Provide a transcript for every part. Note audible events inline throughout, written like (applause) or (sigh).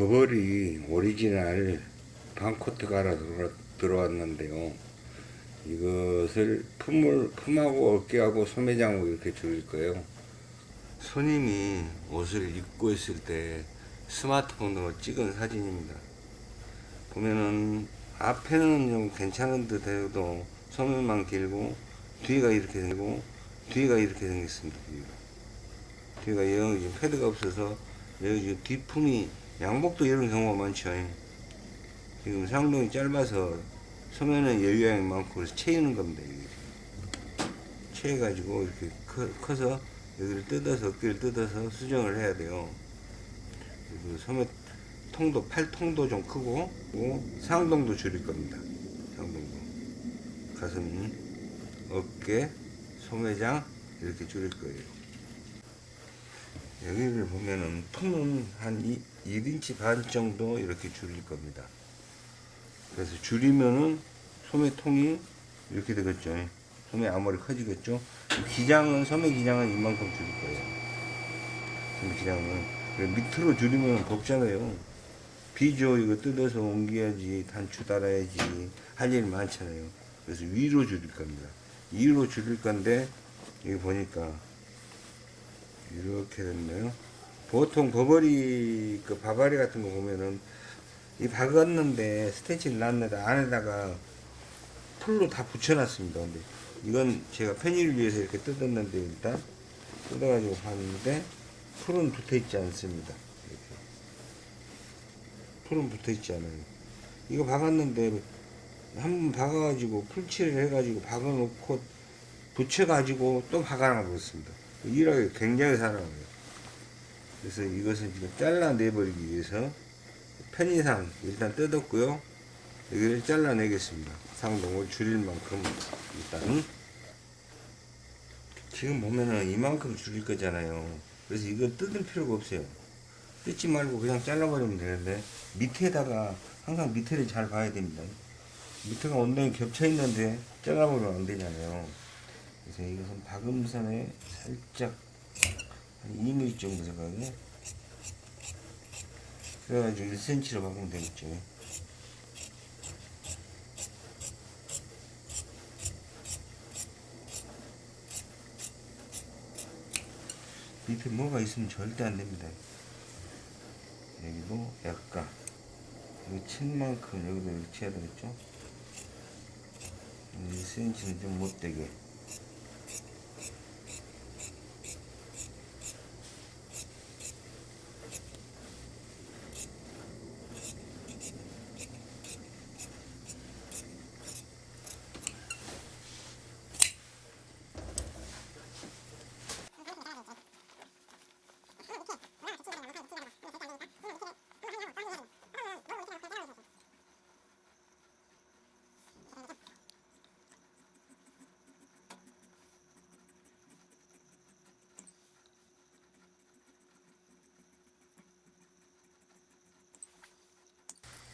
버버리 오리지널 반코트 갈아 들어- 들어왔는데요. 이것을 품을, 품하고 어깨하고 소매장하고 이렇게 줄일 거예요. 손님이 옷을 입고 있을 때 스마트폰으로 찍은 사진입니다. 보면은 앞에는 좀 괜찮은 듯 해도 소매만 길고 뒤가 이렇게 생기고 뒤가 이렇게 생겼습니다. 뒤가, 지금 패드가 없어서 여기 지금 뒷품이 양복도 이런 경우가 많죠. 지금 상동이 짧아서 소매는 여유양이 많고 그래서 채이는 겁니다. 채해가지고 이렇게 커, 커서 여기를 뜯어서 어깨를 뜯어서 수정을 해야 돼요. 그리고 소매 통도 팔 통도 좀 크고 상동도 줄일 겁니다. 상동도 가슴, 어깨, 소매장 이렇게 줄일 거예요. 여기를 보면은 통은 한 2, 1인치 반 정도 이렇게 줄일 겁니다. 그래서 줄이면은 소매통이 이렇게 되겠죠. 소매 앞머리 커지겠죠. 기장은 소매 기장은 이만큼 줄일 거예요. 소매 기장은 밑으로 줄이면 덥잖아요. 비죠 이거 뜯어서 옮겨야지 단추 달아야지 할 일 많잖아요. 그래서 위로 줄일 겁니다. 위로 줄일 건데 여기 보니까 이렇게 됐네요. 보통 버버리 그 바바리 같은 거 보면은 이 박았는데 스테치를 놨는데 안에다가 풀로 다 붙여놨습니다. 근데 이건 제가 편의를 위해서 이렇게 뜯었는데 일단 뜯어가지고 봤는데 풀은 붙어있지 않습니다. 풀은 붙어있지 않아요. 이거 박았는데 한번 박아가지고 풀칠을 해가지고 박아놓고 붙여가지고 또 박아놔버렸습니다. 일하기 굉장히 사랑해요. 그래서 이것은 지금 잘라내버리기 위해서 편의상 일단 뜯었고요. 여기를 잘라내겠습니다. 상동을 줄일 만큼 일단 지금 보면은 이만큼 줄일 거잖아요. 그래서 이걸 뜯을 필요가 없어요. 뜯지 말고 그냥 잘라버리면 되는데 밑에다가 항상 밑에를 잘 봐야 됩니다. 밑에가 온도에 겹쳐 있는데 잘라버리면 안 되잖아요. 그래서 이것은 박음선에 살짝 한 2mm 정도 생각에 그래가지고 1cm로 박으면 되겠죠. 밑에 뭐가 있으면 절대 안 됩니다. 여기도 약간 여기 친 만큼 여기도 이렇게 쳐야 되겠죠? 1cm는 좀 못되게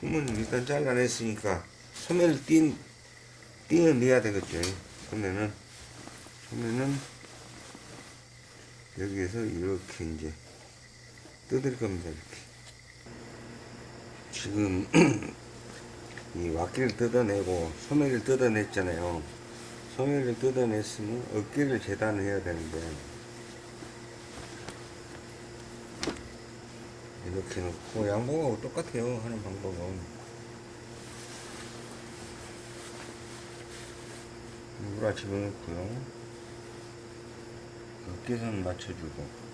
품은 일단 잘라냈으니까 소매를 띈 띵을 내야 되겠죠 소매는. 소매는 여기에서 이렇게 이제 뜯을 겁니다 이렇게. 지금 (clears throat) 이 와끼를 뜯어내고 소매를 뜯어냈잖아요. 소매를 뜯어냈으면 어깨를 재단을 해야 되는데 이렇게 놓고 양복하고 똑같아요 하는 방법은. 물아 집어넣고요. 어깨선 맞춰주고.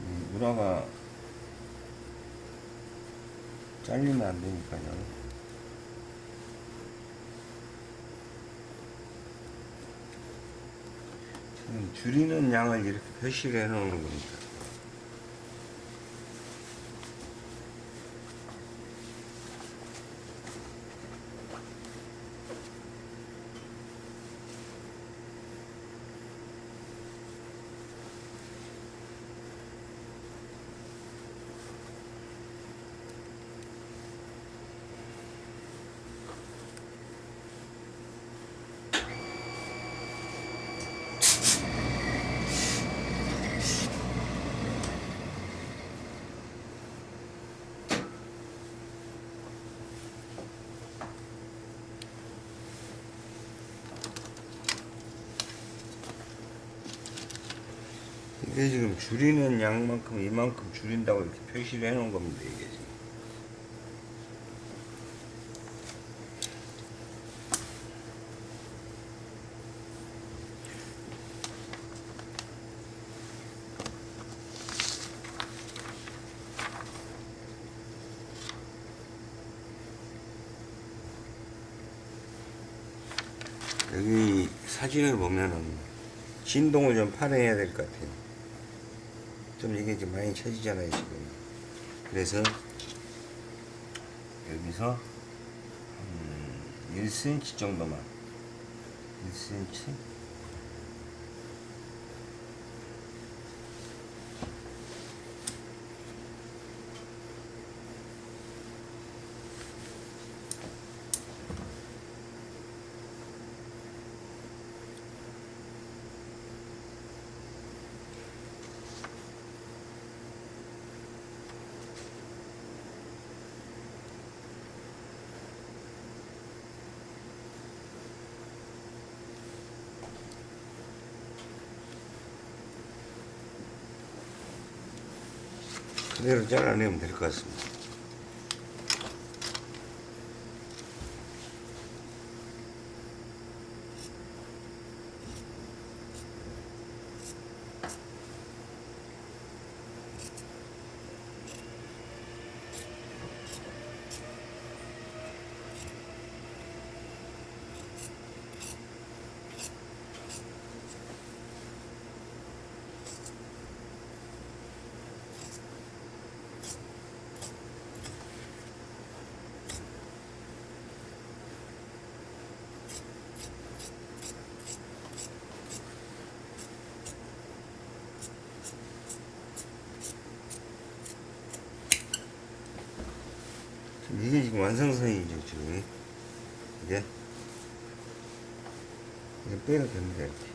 이 물아가 잘리면 안 되니까요 지금 줄이는 양을 이렇게 표시를 해 놓는 겁니다. 이게 지금 줄이는 양만큼 이만큼 줄인다고 이렇게 표시를 해 놓은 겁니다 이게 지금 여기 사진을 보면은 진동을 좀 발휘해야 될 것 같아요. 좀 이게 좀 많이 쳐지잖아요, 지금. 그래서 여기서 음, 1cm 정도만 1cm 그대로 잘라내면 될 것 같습니다. 이게 지금 완성선이죠, 지금. 이게. 이제 빼도 됩니다, 이렇게.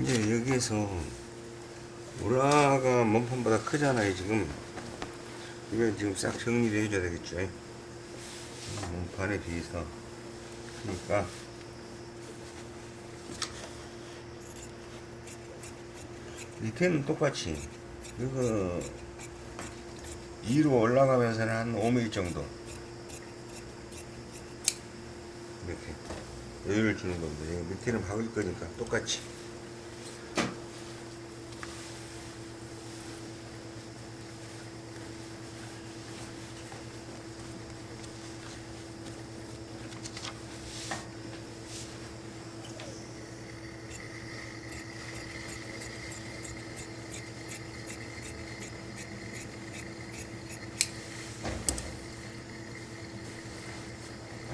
이제 여기에서 우라가 몸판보다 크잖아요, 지금. 이걸 지금 싹 정리를 해줘야 되겠죠. 몸판에 비해서. 그러니까. 밑에는 똑같이. 이거 위로 올라가면서는 한 5mm 정도. 이렇게 여유를 주는 겁니다. 밑에는 박을 거니까 똑같이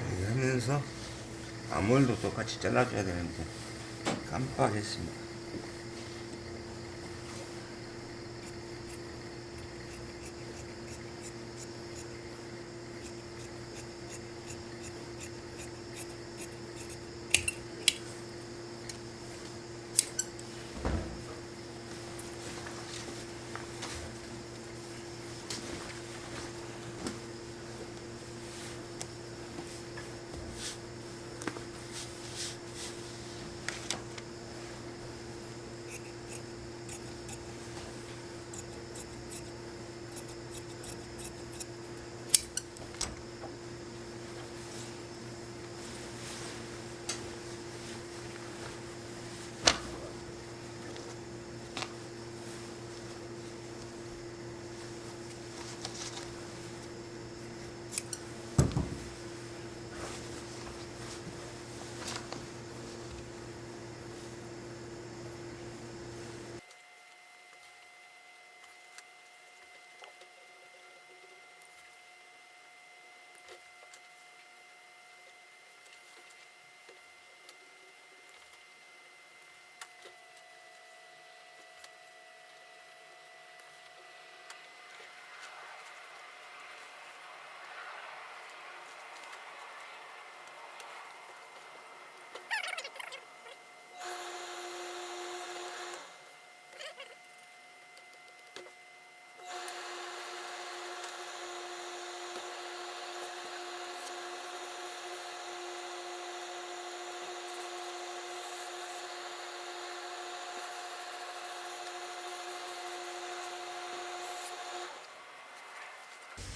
이렇게 하면서 암홀도 똑같이 잘라줘야 되는데. 깜빡했습니다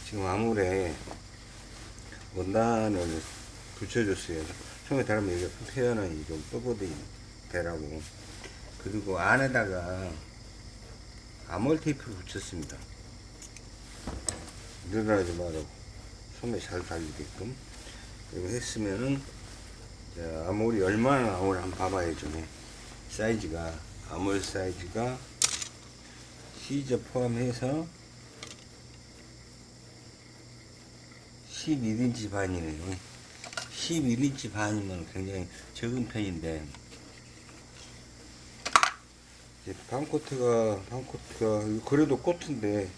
지금 아무래 원단을 붙여줬어요. 처음에 달으면 여기가 표현이 좀 뻣뻣이 되라고. 그리고 안에다가 아몰 테이프를 붙였습니다. 늘어나지 말라고. 소매 잘 달리게끔. 이거 했으면은, 자, 아몰이 얼마나 나오나 한번 봐봐야죠. 네. 사이즈가, 아몰 사이즈가 시저 포함해서 11인치 반이네요. 11인치 반이면 굉장히 적은 편인데, 반코트가, 반코트가, 그래도 코트인데,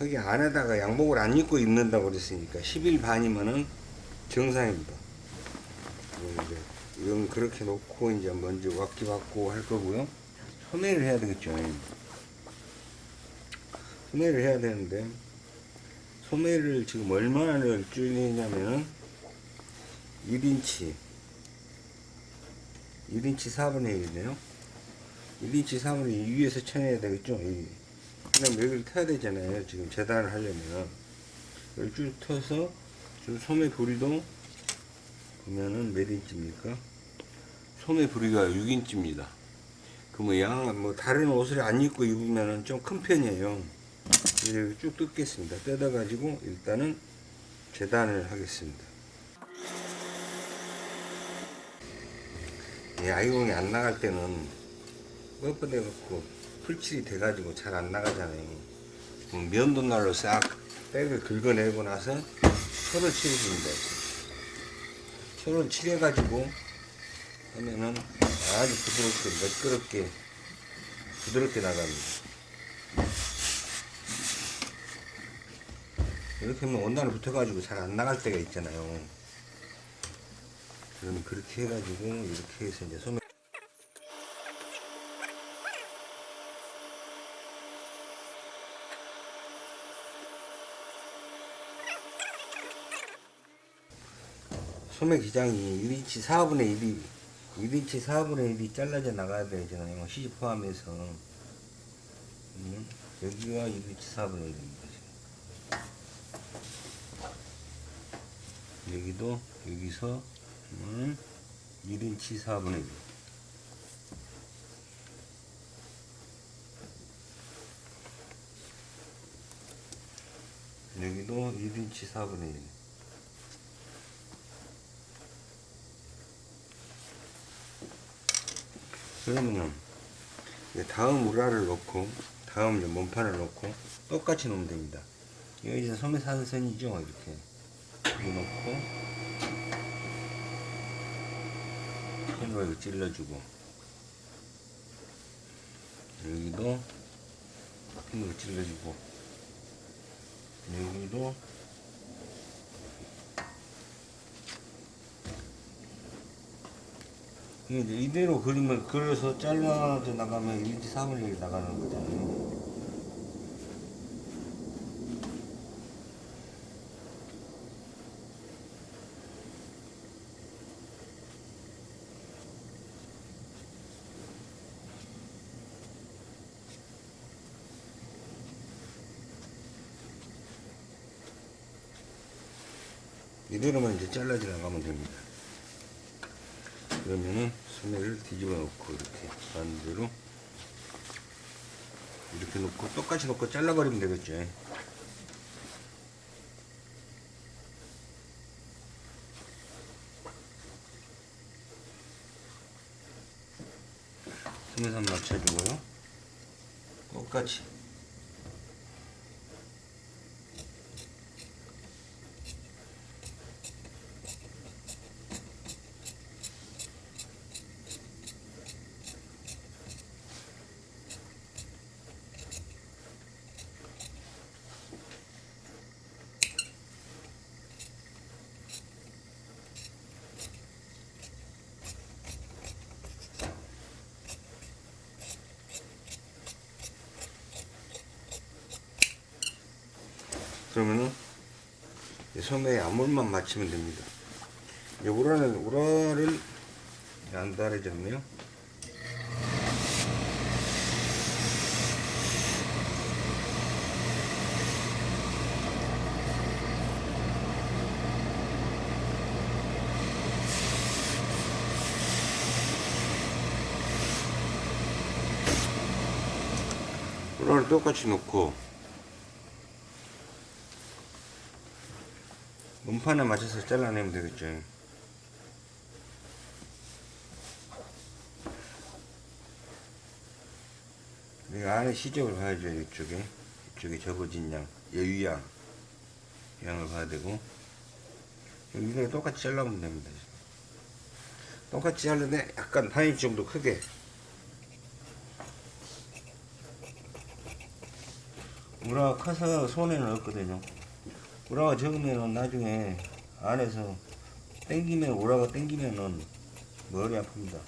여기 안에다가 양복을 안 입고 입는다고 그랬으니까, 11 반이면은 정상입니다. 그리고 이제, 이건 그렇게 놓고, 이제 먼저 왁기 받고 할 거고요. 소매를 해야 되겠죠. 소매를 해야 되는데, 소매를 지금 얼마나 줄이냐면은 1인치 1인치 4분의 1이네요. 1인치 4분의 2 위에서 쳐내야 되겠죠? 이. 그럼 여기를 타야 되잖아요 지금 재단을 하려면. 여기 쭉 터서 지금 소매 부리도 보면은 몇 인치입니까? 소매 부리가 6인치입니다. 그러면 양뭐 다른 옷을 안 입고 입으면은 좀 큰 편이에요 이렇게 쭉 뜯겠습니다. 뜯어 가지고 일단은 재단을 하겠습니다. 이 아이공이 안 나갈 때는 뻣뻣해 갖고 풀칠이 돼 가지고 잘 안 나가잖아요. 면도날로 싹 백을 긁어내고 나서 철을 칠해줍니다. 철을 칠해 가지고 하면은 아주 부드럽게 매끄럽게 부드럽게 나갑니다. 이렇게 하면 원단을 붙어가지고 잘 안 나갈 때가 있잖아요. 그럼 그렇게 해가지고 이렇게 해서 이제 소매 소매 기장이 1인치 4분의 1이 1인치 4분의 1이 잘라져 나가야 되잖아요. 시집 포함해서 음, 여기가 1인치 4분의 1입니다. 여기도 여기서 음, 1인치 4분의 1 여기도 1인치 4분의 1 그러면은 다음 우라를 넣고 다음 몸판을 넣고 똑같이 놓으면 됩니다. 여기 이제 소매 사선이죠? 이렇게 펜으로 이거 찔러주고 여기도 펜으로 찔러주고 여기도 이제 이대로 그리면 그려서 잘라져 나가면 1인치 3분의 1 나가는 거잖아요. 이대로만 이제 잘라져 나가면 됩니다. 그러면은 소매를 뒤집어 놓고 이렇게 반대로 이렇게 놓고 똑같이 놓고 잘라버리면 되겠죠. 소매선 맞춰주고요. 똑같이 그러면은 섬에 암물만 맞추면 됩니다. 이 우라는 우라를 안 다르졌네요. 우라를 똑같이 놓고 문판에 맞춰서 잘라내면 되겠죠 이 안에 시접을 봐야죠 이쪽에. 이쪽에 접어진 양 여유양 양을 봐야 되고. 여기를 똑같이 잘라보면 됩니다. 똑같이 자르는데 약간 반인치 정도 크게. 우라가 커서 손에는 없거든요 우라가 적으면은 나중에 안에서 땡기면 우라가 땡기면은 머리 아픕니다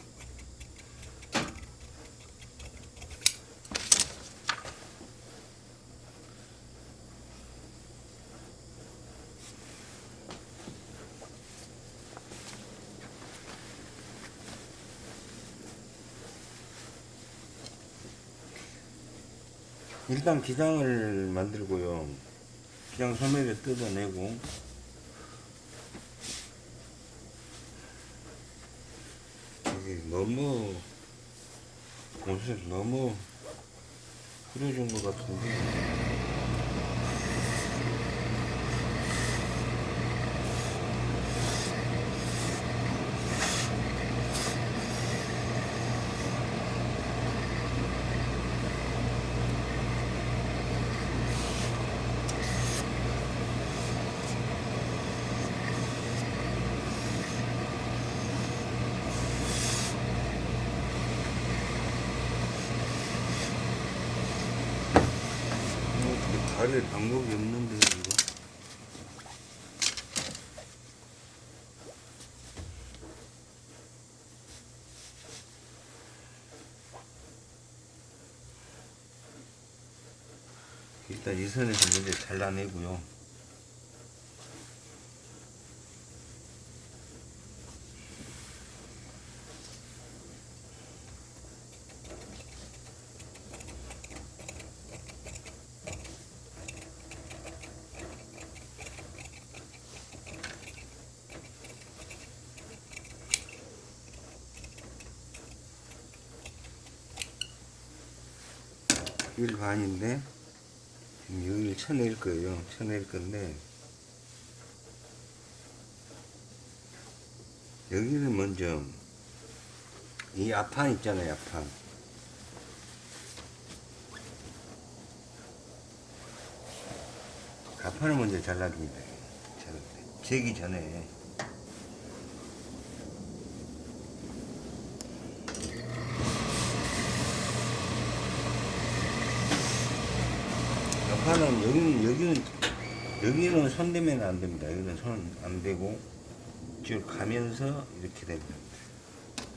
일단 기장을 만들고요. 기장 소매를 뜯어내고. 이게 너무 옷을 너무 흐려진 것 같은데 가릴 방법이 없는데 이거. 일단 이 선에서 먼저 잘라내고요 일 반인데 지금 여기를 쳐낼 거예요. 쳐낼 건데 여기는 먼저 이 앞판 있잖아요 앞판. 앞판을 먼저 잘라줍니다. 잘라 재기 전에 앞판은 여기는 여기는 여기는 손 대면 안 됩니다. 여기는 손안 대고 쭉 가면서 이렇게 됩니다.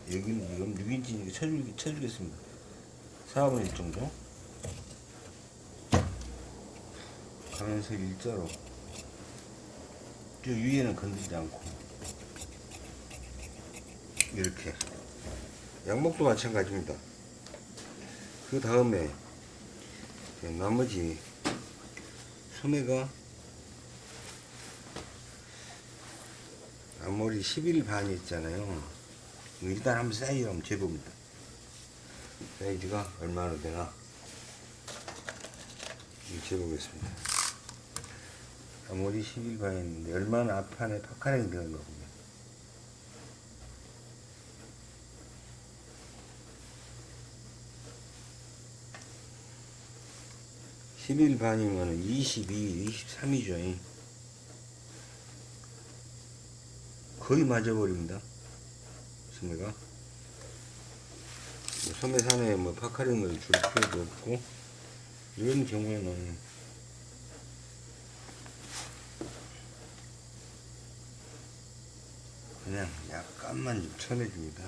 여기는 지금 6인치 쳐주, 쳐주겠습니다. 4분의 1 정도. 가면서 일자로. 저 위에는 건들지 않고. 이렇게. 양복도 마찬가지입니다. 그 다음에 나머지 소매가 앞머리 11반이 있잖아요. 일단 한번 사이즈 한번 재봅니다. 사이즈가 얼마나 되나 재보겠습니다. 앞머리 11반이 있는데 얼마나 앞판에 파카링 되는 거고 10일 반이면 22, 23이죠. 거의 맞아버립니다. 그렇습니까? 뭐 소매산에 뭐 파카링을 줄 필요도 없고, 이런 경우에는 그냥 약간만 좀 쳐내줍니다.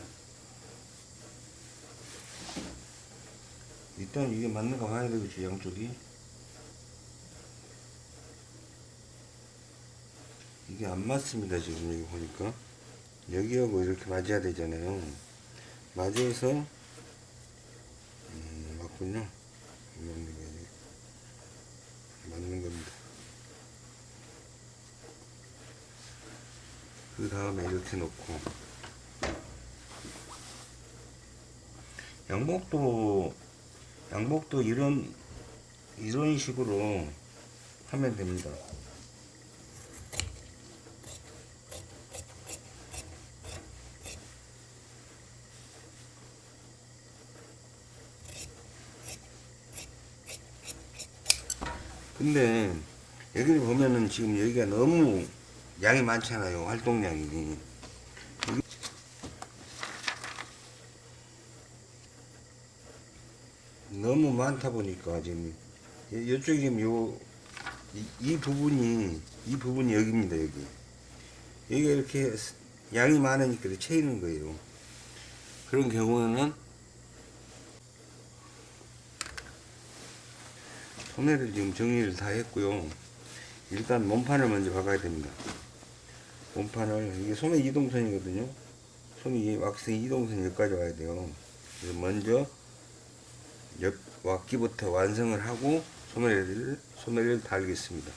일단 이게 맞는가 봐야 되겠지, 양쪽이. 이게 안 맞습니다 지금 여기 보니까. 여기하고 이렇게 맞아야 되잖아요. 맞아서 음, 맞군요. 안 맞는 게 아니고 맞는 겁니다. 그 다음에 이렇게 놓고. 양복도 양복도 이런 이런 식으로 하면 됩니다. 근데 여기 보면은 지금 여기가 너무 양이 많잖아요. 활동량이. 너무 많다 보니까 지금 이- 이쪽이 지금 요, 이, 이 부분이 이 부분이 여기입니다 여기 여기가 이렇게 스- 양이 많으니까 채이는 거예요 그런 경우는 소매를 지금 정리를 다 했고요. 일단 몸판을 먼저 박아야 됩니다. 몸판을. 이게 소매 이동선이거든요. 소매 왁스 이동선 여기까지 와야 돼요. 그래서 먼저 옆 왁기부터 완성을 하고 소매를 소매를 달겠습니다.